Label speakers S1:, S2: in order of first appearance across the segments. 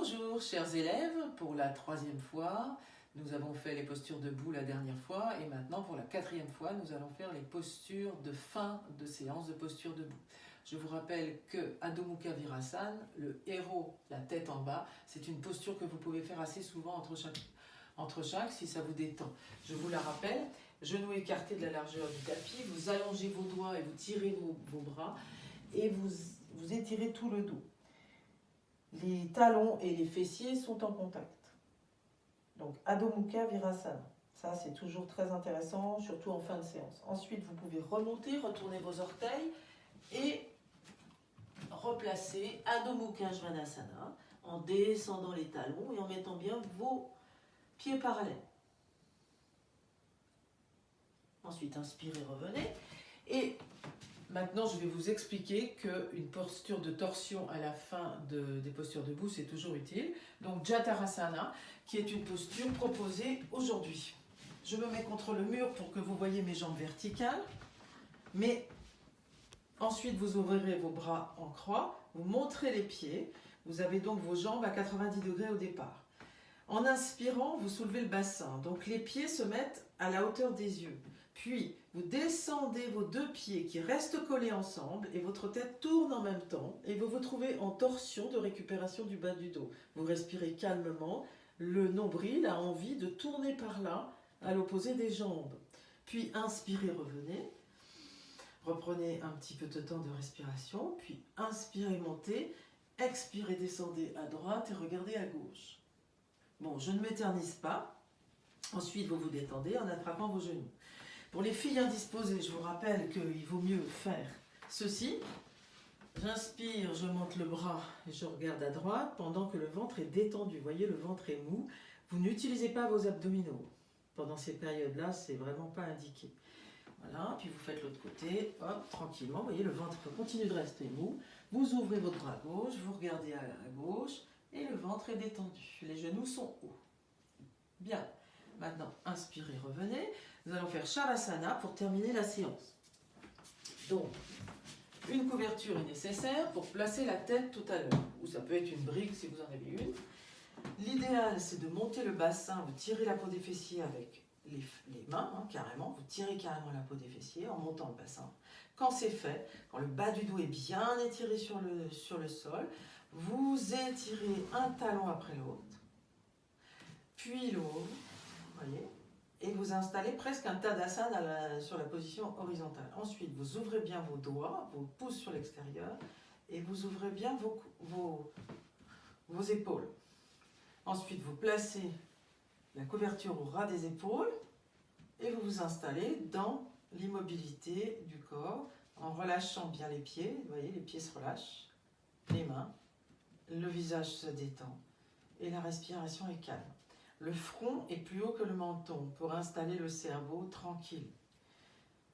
S1: Bonjour chers élèves, pour la troisième fois, nous avons fait les postures debout la dernière fois et maintenant pour la quatrième fois, nous allons faire les postures de fin de séance de posture debout. Je vous rappelle que Adho Mukha le héros, la tête en bas, c'est une posture que vous pouvez faire assez souvent entre chaque, entre chaque si ça vous détend. Je vous la rappelle, genoux écartés de la largeur du tapis, vous allongez vos doigts et vous tirez vos, bras et vous, vous étirez tout le dos les talons et les fessiers sont en contact. Donc Adho Mukha Virasana. Ça, c'est toujours très intéressant, surtout en fin de séance. Ensuite, vous pouvez remonter, retourner vos orteils et replacer Adho Mukha en descendant les talons et en mettant bien vos pieds parallèles. Ensuite, inspirez, revenez. Et Maintenant, je vais vous expliquer qu'une posture de torsion à la fin des postures debout, c'est toujours utile. Donc, Jatarasana, qui est une posture proposée aujourd'hui. Je me mets contre le mur pour que vous voyez mes jambes verticales. Mais ensuite, vous ouvrirez vos bras en croix, vous montrez les pieds. Vous avez donc vos jambes à 90 degrés au départ. En inspirant, vous soulevez le bassin. Donc, les pieds se mettent à la hauteur des yeux. Puis, vous descendez vos deux pieds qui restent collés ensemble et votre tête tourne en même temps et vous vous trouvez en torsion de récupération du bas du dos. Vous respirez calmement, le nombril a envie de tourner par là à l'opposé des jambes. Puis inspirez, revenez. Reprenez un petit peu de temps de respiration, puis inspirez, montez, expirez, descendez à droite et regardez à gauche. Bon, je ne m'éternise pas. Ensuite, vous vous détendez en attrapant vos genoux. Pour les filles indisposées, je vous rappelle qu'il vaut mieux faire ceci. J'inspire, je monte le bras et je regarde à droite pendant que le ventre est détendu. Vous voyez, le ventre est mou. Vous n'utilisez pas vos abdominaux. Pendant ces périodes-là, c'est vraiment pas indiqué. Voilà, puis vous faites l'autre côté, hop, tranquillement. Vous voyez, le ventre continue de rester mou. Vous ouvrez votre bras gauche, vous regardez à gauche et le ventre est détendu. Les genoux sont hauts. Bien. Maintenant, inspirez, revenez. Nous allons faire Shavasana pour terminer la séance. Donc, une couverture est nécessaire pour placer la tête tout à l'heure. Ou ça peut être une brique si vous en avez une. L'idéal, c'est de monter le bassin, vous tirez la peau des fessiers avec les, mains, hein, carrément. Vous tirez carrément la peau des fessiers en montant le bassin. Quand c'est fait, quand le bas du dos est bien étiré sur le, sur le sol, vous étirez un talon après l'autre, puis l'autre, voyez et vous installez presque un tadasana sur la position horizontale. Ensuite, vous ouvrez bien vos doigts, vos pouces sur l'extérieur, et vous ouvrez bien vos, vos, vos épaules. Ensuite, vous placez la couverture au ras des épaules, et vous vous installez dans l'immobilité du corps, en relâchant bien les pieds, vous voyez, les pieds se relâchent, les mains, le visage se détend, et la respiration est calme. Le front est plus haut que le menton pour installer le cerveau tranquille.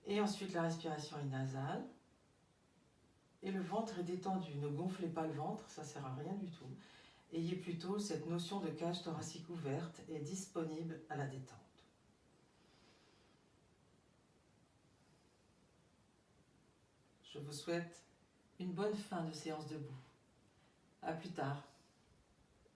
S1: Et ensuite, la respiration est nasale. Et le ventre est détendu. Ne gonflez pas le ventre, ça ne sert à rien du tout. Ayez plutôt cette notion de cage thoracique ouverte et disponible à la détente. Je vous souhaite une bonne fin de séance debout. A plus tard.